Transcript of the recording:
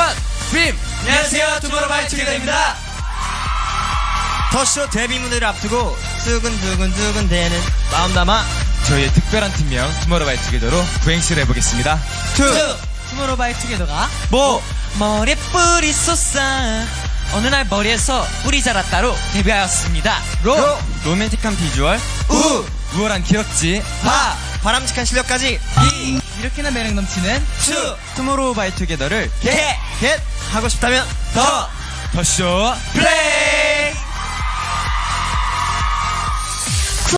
One dream! 안녕하세요. 투모로우바이 투게더입니다. 더쇼 데뷔 무대를 앞두고 두근두근두근 대는 마음 담아 저희의 특별한 팀명 투모로우바이 투게더로 구행시를 해보겠습니다. 투. 투모로우바이 투게더가 모. 머리에 뿌리 솟아 어느 날 머리에서 뿌리 자랐다로 데뷔하였습니다. 로. 로맨틱한 비주얼, 우. 우월한 기럭지, 바 바람직한 실력까지. 이. 이렇게나 매력 넘치는 투. 투모로우 바이 투게더를 get! 겟! 하고 싶다면 더 더쇼 플레이!